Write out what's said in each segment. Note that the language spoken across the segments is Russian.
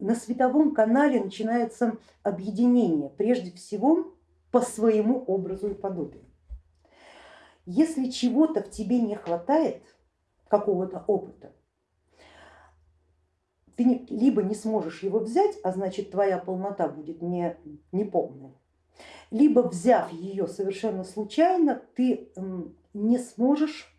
на световом канале начинается объединение, прежде всего по своему образу и подобию. Если чего-то в тебе не хватает, какого-то опыта, ты либо не сможешь его взять, а значит твоя полнота будет не, не полная, либо взяв ее совершенно случайно, ты не сможешь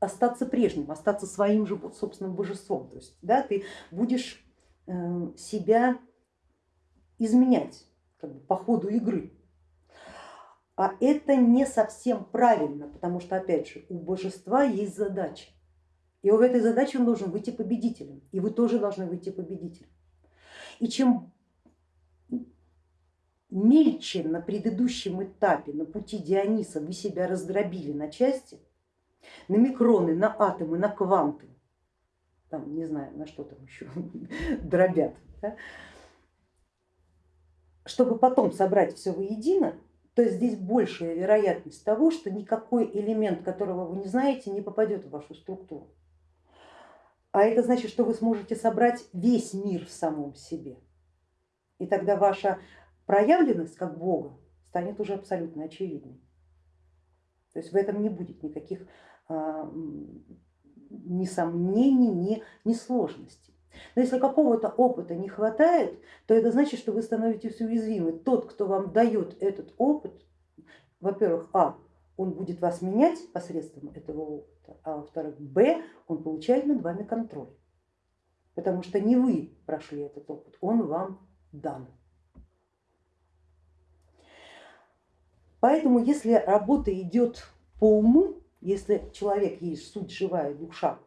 остаться прежним, остаться своим же собственным божеством. То есть да, ты будешь э, себя изменять как бы, по ходу игры. А это не совсем правильно, потому что опять же у божества есть задача. И в этой задаче он должен выйти победителем, и вы тоже должны выйти победителем. И чем мельче на предыдущем этапе, на пути Диониса вы себя раздробили на части, на микроны, на атомы, на кванты, там не знаю, на что там еще дробят, да? чтобы потом собрать все воедино, то здесь большая вероятность того, что никакой элемент, которого вы не знаете, не попадет в вашу структуру. А это значит, что вы сможете собрать весь мир в самом себе. И тогда ваша проявленность как Бога станет уже абсолютно очевидной. То есть в этом не будет никаких ни сомнений, ни, ни сложностей. Но если какого-то опыта не хватает, то это значит, что вы становитесь уязвимы. Тот, кто вам дает этот опыт, во-первых, а, он будет вас менять посредством этого опыта, а во-вторых, б, он получает над вами контроль, потому что не вы прошли этот опыт, он вам дан. Поэтому если работа идет по уму, если человек есть суть живая душа,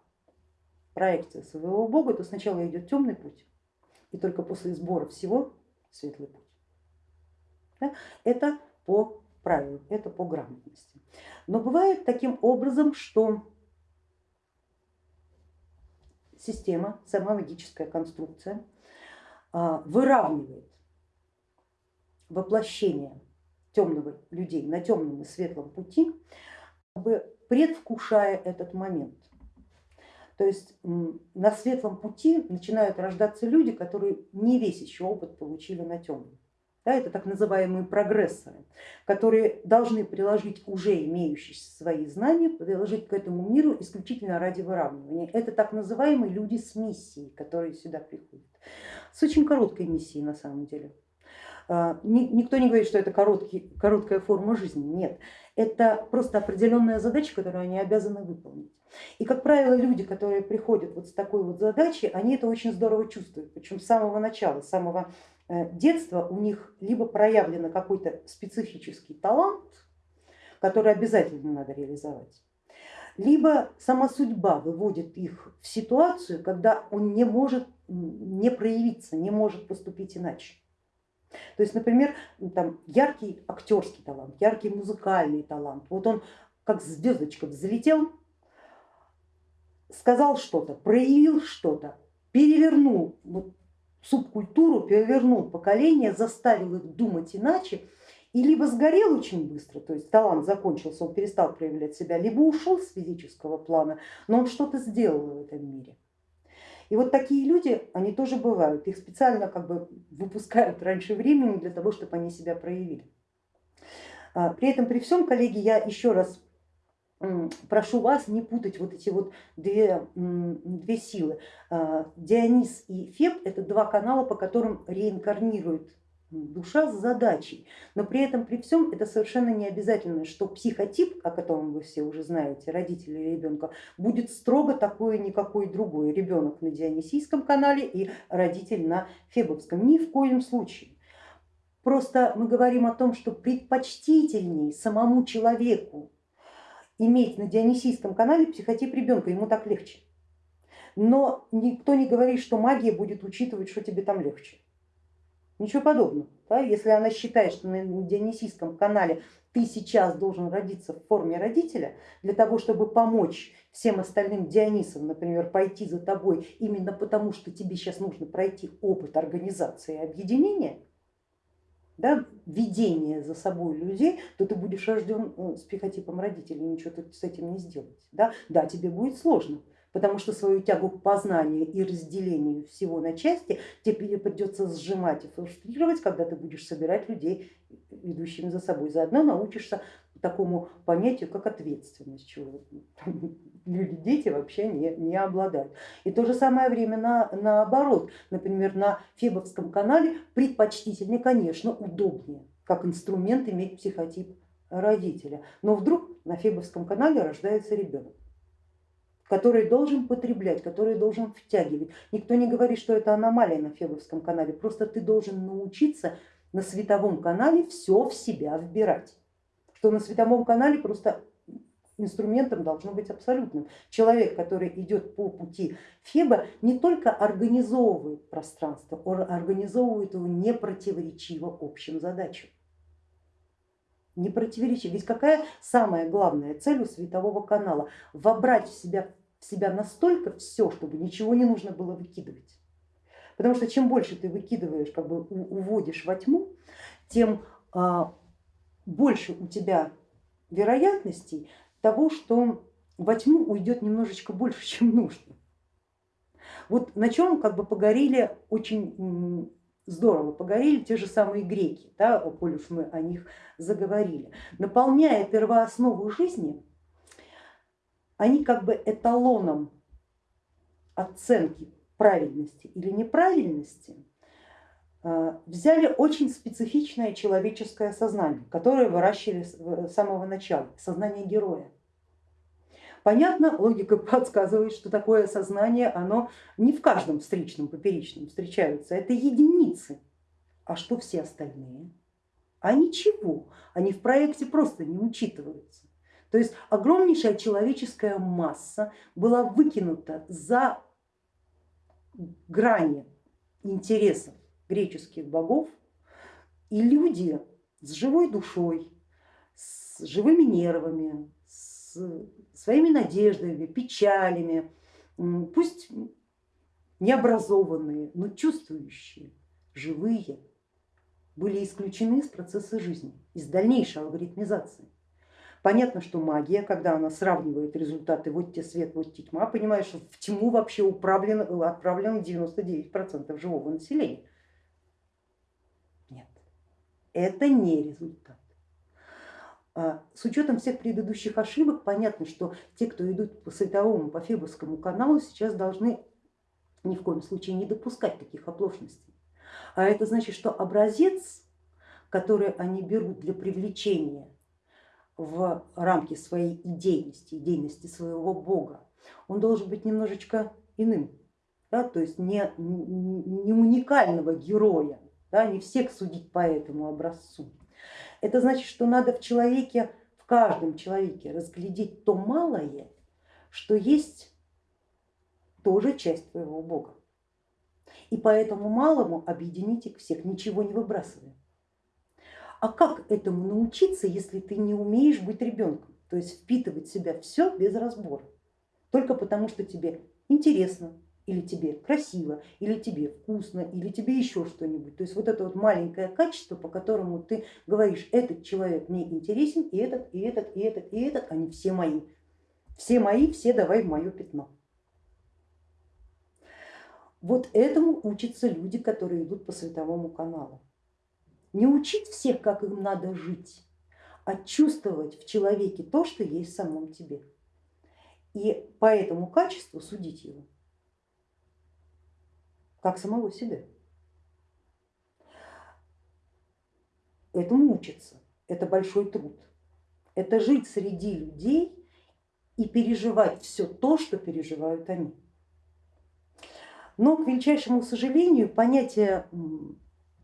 проекция своего бога, то сначала идет темный путь, и только после сбора всего светлый путь. Это по правилам, это по грамотности. Но бывает таким образом, что система, сама магическая конструкция а, выравнивает воплощение темного людей на темном и светлом пути, предвкушая этот момент. То есть на светлом пути начинают рождаться люди, которые не весь еще опыт получили на темном. Да, это так называемые прогрессоры, которые должны приложить уже имеющиеся свои знания, приложить к этому миру исключительно ради выравнивания. Это так называемые люди с миссией, которые сюда приходят. С очень короткой миссией на самом деле. А, никто не говорит, что это короткий, короткая форма жизни, нет. Это просто определенная задача, которую они обязаны выполнить. И, как правило, люди, которые приходят вот с такой вот задачей, они это очень здорово чувствуют, причем с самого начала, с самого э, детства у них либо проявлен какой-то специфический талант, который обязательно надо реализовать, либо сама судьба выводит их в ситуацию, когда он не может не проявиться, не может поступить иначе. То есть, например, там яркий актерский талант, яркий музыкальный талант, вот он как звездочка взлетел, сказал что-то, проявил что-то, перевернул вот, субкультуру, перевернул поколение, заставил их думать иначе и либо сгорел очень быстро, то есть талант закончился, он перестал проявлять себя, либо ушел с физического плана, но он что-то сделал в этом мире. И вот такие люди, они тоже бывают, их специально как бы выпускают раньше времени для того, чтобы они себя проявили. А, при этом, при всем, коллеги, я еще раз прошу вас не путать вот эти вот две, две силы. А, Дионис и Феб это два канала, по которым реинкарнирует душа с задачей, но при этом при всем это совершенно не обязательно, что психотип, о котором вы все уже знаете, родители ребенка, будет строго такой, никакой другой. Ребенок на Дионисийском канале и родитель на Фебовском. Ни в коем случае. Просто мы говорим о том, что предпочтительней самому человеку иметь на Дионисийском канале психотип ребенка, ему так легче. Но никто не говорит, что магия будет учитывать, что тебе там легче. Ничего подобного. Да? Если она считает, что на Дионисийском канале ты сейчас должен родиться в форме родителя, для того, чтобы помочь всем остальным Дионисам, например, пойти за тобой именно потому, что тебе сейчас нужно пройти опыт организации объединения, да, ведение за собой людей, то ты будешь рожден э, с психотипом родителей, ничего ты с этим не сделать. Да, да тебе будет сложно, потому что свою тягу к познанию и разделению всего на части тебе придется сжимать и фрустрировать, когда ты будешь собирать людей, идущими за собой. Заодно научишься такому понятию, как ответственность, чего люди, дети вообще не, не обладают. И то же самое время на, наоборот, например, на Фебовском канале предпочтительнее, конечно, удобнее, как инструмент иметь психотип родителя. Но вдруг на Фебовском канале рождается ребенок который должен потреблять, который должен втягивать. Никто не говорит, что это аномалия на Фебовском канале, просто ты должен научиться на световом канале все в себя вбирать. Что на световом канале просто инструментом должно быть абсолютным. Человек, который идет по пути Феба, не только организовывает пространство, он организовывает его непротиворечиво общим задачам. Не противоречиво. Ведь какая самая главная цель у светового канала? Вобрать в себя себя настолько все, чтобы ничего не нужно было выкидывать. Потому что чем больше ты выкидываешь, как бы уводишь во тьму, тем а, больше у тебя вероятностей того, что во тьму уйдет немножечко больше, чем нужно. Вот на чем как бы погорели очень здорово, погорели те же самые греки, да, коль уж мы о них заговорили. Наполняя первооснову жизни, они как бы эталоном оценки правильности или неправильности э, взяли очень специфичное человеческое сознание, которое выращивали с самого начала, сознание героя. Понятно, логика подсказывает, что такое сознание, оно не в каждом встречном, поперечном встречаются, это единицы. А что все остальные? А ничего, они в проекте просто не учитываются. То есть огромнейшая человеческая масса была выкинута за грани интересов греческих богов, и люди с живой душой, с живыми нервами, с своими надеждами, печалями, пусть необразованные, но чувствующие, живые, были исключены из процесса жизни, из дальнейшей алгоритмизации. Понятно, что магия, когда она сравнивает результаты вот те свет, вот те тьма, понимаешь, что в тьму вообще управлено, отправлено 99% живого населения. Нет, это не результат. А, с учетом всех предыдущих ошибок понятно, что те, кто идут по световому, по Фебовскому каналу, сейчас должны ни в коем случае не допускать таких оплошностей. А это значит, что образец, который они берут для привлечения в рамки своей идейности, идейности своего бога, он должен быть немножечко иным, да, то есть не, не уникального героя, да, не всех судить по этому образцу. Это значит, что надо в человеке, в каждом человеке разглядеть то малое, что есть тоже часть твоего бога. И по этому малому объединить их всех, ничего не выбрасывая. А как этому научиться, если ты не умеешь быть ребенком, то есть впитывать в себя все без разбора, только потому что тебе интересно, или тебе красиво, или тебе вкусно, или тебе еще что-нибудь. То есть вот это вот маленькое качество, по которому ты говоришь, этот человек мне интересен, и этот, и этот, и этот, и этот, они все мои. Все мои, все давай в мое пятно. Вот этому учатся люди, которые идут по световому каналу не учить всех, как им надо жить, а чувствовать в человеке то, что есть в самом тебе. И по этому качеству судить его, как самого себя. Этому учиться, это большой труд. Это жить среди людей и переживать все то, что переживают они. Но, к величайшему сожалению, понятие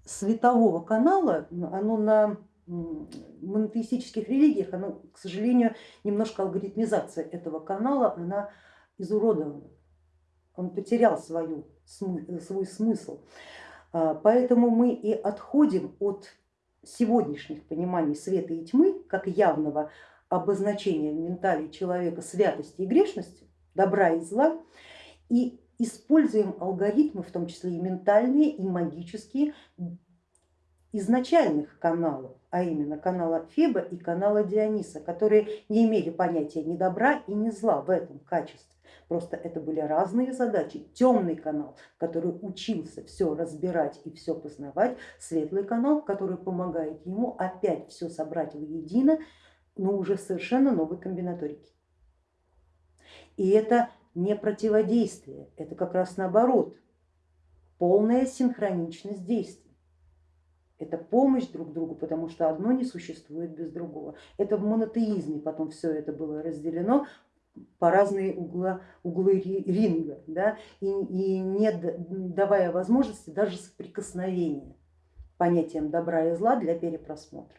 светового канала, оно на монотеистических религиях, оно, к сожалению, немножко алгоритмизация этого канала, она изуродована, он потерял свою, свой смысл. А, поэтому мы и отходим от сегодняшних пониманий света и тьмы, как явного обозначения в ментале человека святости и грешности, добра и зла, и используем алгоритмы, в том числе и ментальные, и магические, изначальных каналов, а именно канала Феба и канала Диониса, которые не имели понятия ни добра и ни зла в этом качестве. Просто это были разные задачи. Темный канал, который учился все разбирать и все познавать, светлый канал, который помогает ему опять все собрать воедино, но уже совершенно новой комбинаторики. И это не противодействие, это как раз наоборот, полная синхроничность действий. Это помощь друг другу, потому что одно не существует без другого. Это в монотеизме потом все это было разделено по разные угла, углы ринга да, и, и не давая возможности даже соприкосновения понятием добра и зла для перепросмотра.